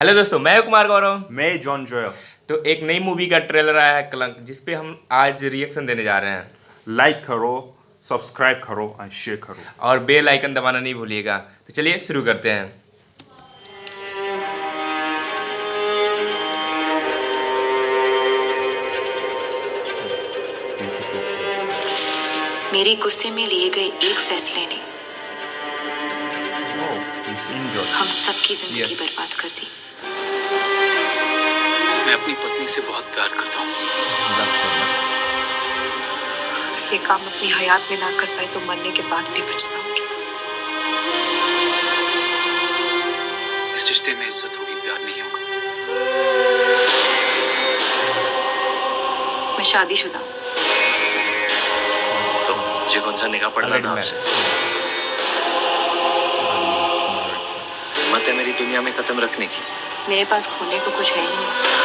Hello दोस्तों मैं कुमार गौरव। मैं जॉन जोयल तो एक नई मूवी का ट्रेलर आया है कलंक जिस पे हम आज रिएक्शन देने जा रहे हैं। लाइक करो सब्सक्राइब करो एंड शेयर करो। और बेल आइकन दबाना नहीं भूलिएगा। तो चलिए शुरू करते हैं। मेरे गुस्से में लिए गए एक फैसले ने Oh. हम सबकी ज़िंदगी. बर्बाद कर दी। अपनी से बहुत प्यार करता हूँ। ये काम अपनी हयात में ना कर पाए तो मरने के बाद भी पछताऊँगी इस रिश्ते में इज़्ज़त होगी प्यार नहीं होगा। मैं शादीशुदा। तो मुझे कौन सा निकाह पड़ना था आपसे? हिम्मत है मेरी दुनिया में कदम रखने की। मेरे पास खोने को कुछ है ही नहीं।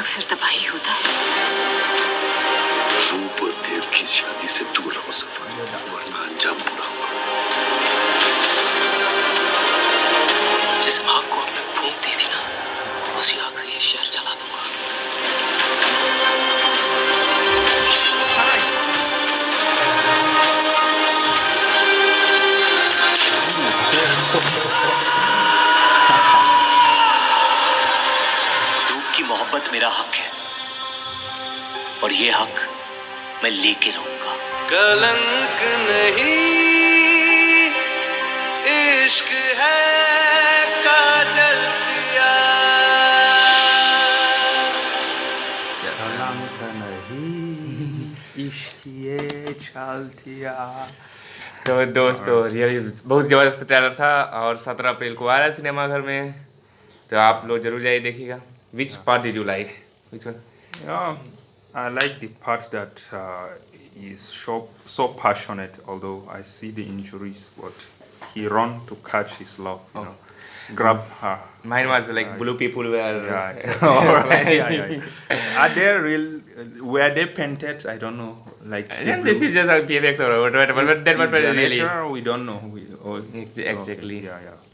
अक्सर तबाही होता है। रूप और देव की शादी से दूर रहो सफ़र, वरना अंजाम बुरा होगा। जिस आग को आपने फूंक दी थी ना, उसी आग से ये शहर जला दूँगा। मेरा हक है। और ये हक मैं लेके रहूँगा। कलंक नहीं इश्क है काजल पिया तो दोस्तों रियली बहुत ज़बरदस्त ट्रेलर था और सत्रह अप्रैल को आ रहा है सिनेमाघर में। तो आप लोग ज़रूर जाइए देखिएगा। Which yeah. part did you like? Which one? Yeah, I like the part that uh, so, so passionate, although I see the injuries, but he run to catch his love, you oh. know, grab her. Mine was like uh, blue people were. Yeah, yeah, yeah, yeah. Are they real? Uh, were they painted? I don't know. Like this is just a PFX or whatever. But that was really. Nature, we don't know. We, or, exactly. Okay. Yeah, yeah.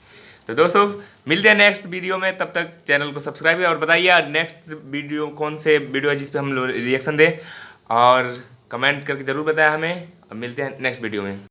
तो दोस्तों, मिलते हैं next video में, तब तक channel को subscribe और बताइए नेक्स्ट वीडियो कौन से वीडियो है जिसपे हम रिएक्शन दें और कमेंट करके ज़रूर बताएँ हमें। और मिलते हैं नेक्स्ट वीडियो में।